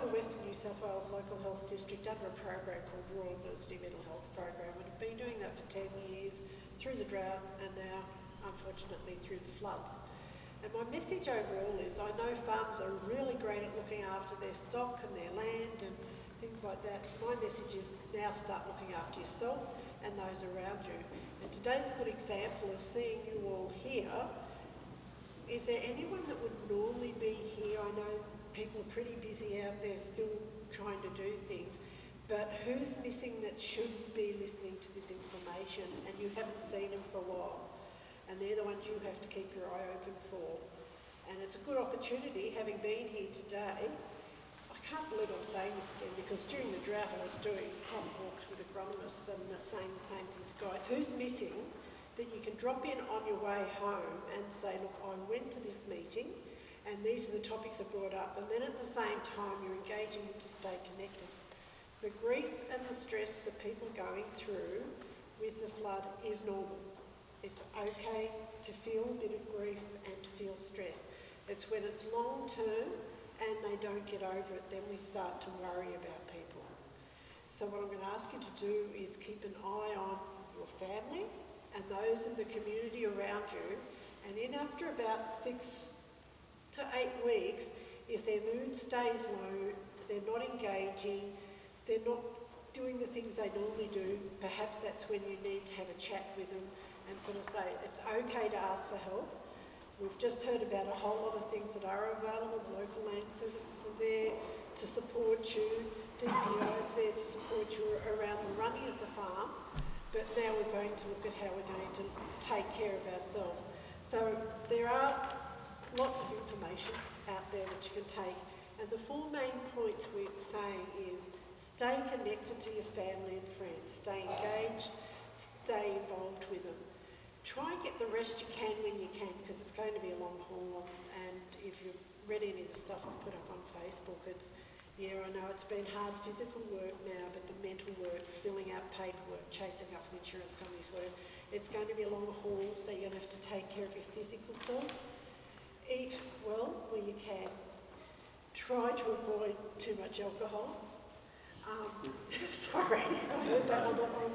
for Western New South Wales Local Health District under a program called Rural Adversity Mental Health Program and have been doing that for 10 years through the drought and now, unfortunately, through the floods. And my message overall is I know farmers are really great at looking after their stock and their land and things like that. My message is now start looking after yourself and those around you. And today's a good example of seeing you all here. Is there anyone that would normally be here? I know people are pretty busy out there still trying to do things, but who's missing that should be listening to this information and you haven't seen them for a while? And they're the ones you have to keep your eye open for. And it's a good opportunity, having been here today, I can't believe I'm saying this again because during the drought I was doing crop walks with agronomists and saying the same thing to guys. Who's missing that you can drop in on your way home and say, look, I went to this meeting and these are the topics I brought up and then at the same time you're engaging them to stay connected. The grief and the stress that people are going through with the flood is normal. It's okay to feel a bit of grief and to feel stress. It's when it's long term and they don't get over it, then we start to worry about people. So what I'm going to ask you to do is keep an eye on your family and those in the community around you. And in after about six to eight weeks, if their mood stays low, they're not engaging, they're not doing the things they normally do, perhaps that's when you need to have a chat with them and sort of say it's okay to ask for help. We've just heard about a whole lot of things that are available. The local land services are there to support you. DPO is there to support you around the running of the farm. But now we're going to look at how we're going to take care of ourselves. So there are lots of information out there that you can take. And the four main points we're saying is stay connected to your family and friends, stay engaged, stay involved with them. Try and get the rest you can when you can because it's going to be a long haul and if you've read any of the stuff I've put up on Facebook, it's, yeah, I know it's been hard physical work now, but the mental work, filling out paperwork, chasing up the insurance companies work, it's going to be a long haul, so you're going to have to take care of your physical self. Well where you can. Try to avoid too much alcohol. Um, sorry, I heard that on the phone.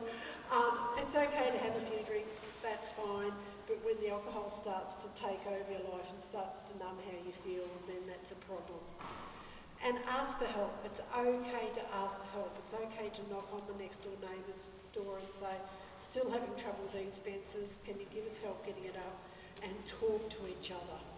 Um, it's okay to have a few drinks that's fine. But when the alcohol starts to take over your life and starts to numb how you feel, then that's a problem. And ask for help. It's okay to ask for help. It's okay to knock on the next door neighbour's door and say, still having trouble with these fences, can you give us help getting it up? And talk to each other.